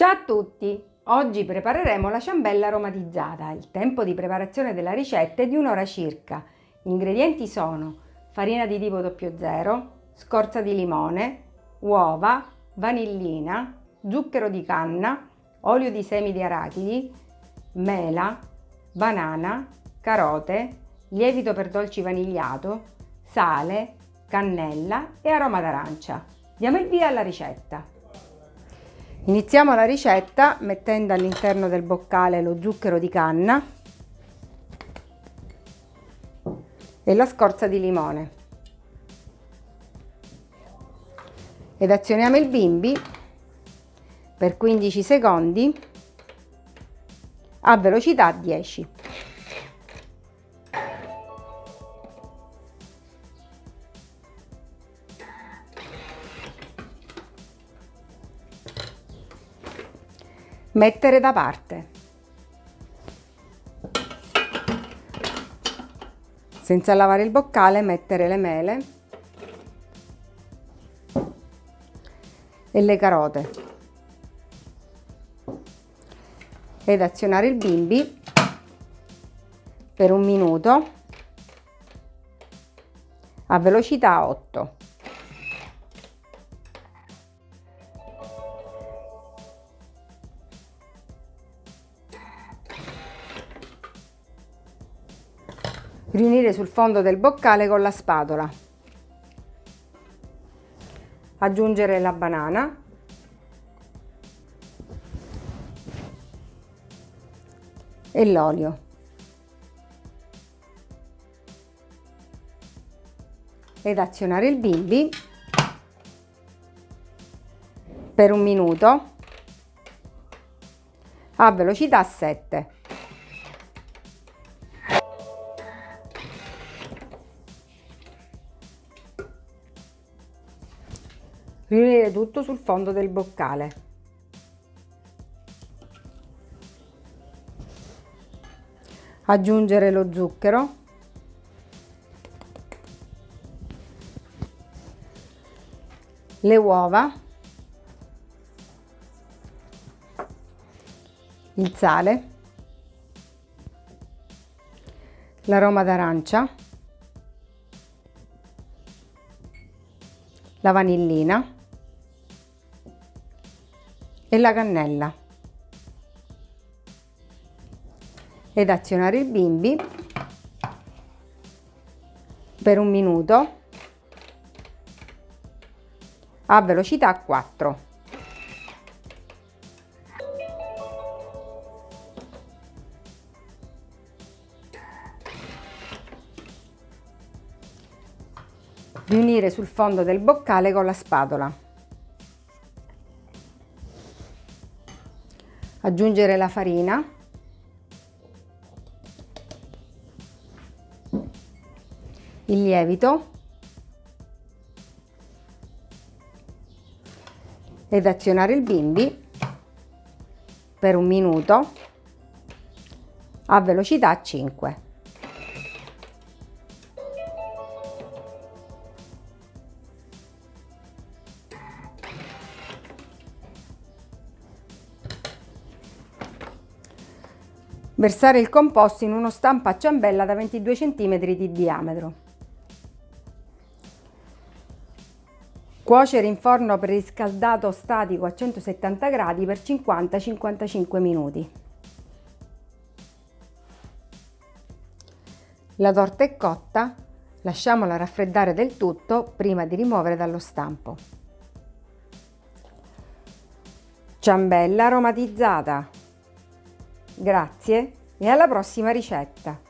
Ciao a tutti! Oggi prepareremo la ciambella aromatizzata. Il tempo di preparazione della ricetta è di un'ora circa. Gli ingredienti sono farina di tipo 00, scorza di limone, uova, vanillina, zucchero di canna, olio di semi di arachidi, mela, banana, carote, lievito per dolci vanigliato, sale, cannella e aroma d'arancia. Diamo il via alla ricetta. Iniziamo la ricetta mettendo all'interno del boccale lo zucchero di canna e la scorza di limone. Ed azioniamo il bimbi per 15 secondi a velocità 10. Mettere da parte. Senza lavare il boccale mettere le mele e le carote ed azionare il bimbi per un minuto a velocità 8. Riunire sul fondo del boccale con la spatola. Aggiungere la banana. E l'olio. Ed azionare il bimbi per un minuto a velocità 7. Riunire tutto sul fondo del boccale. Aggiungere lo zucchero. Le uova. Il sale. L'aroma d'arancia. La vanillina e la cannella ed azionare il bimbi per un minuto a velocità 4. Riunire sul fondo del boccale con la spatola. Aggiungere la farina il lievito ed azionare il bimbi per un minuto a velocità 5. Versare il composto in uno stampo a ciambella da 22 cm di diametro. Cuocere in forno preriscaldato statico a 170 gradi per 50-55 minuti. La torta è cotta, lasciamola raffreddare del tutto prima di rimuovere dallo stampo. Ciambella aromatizzata Grazie e alla prossima ricetta!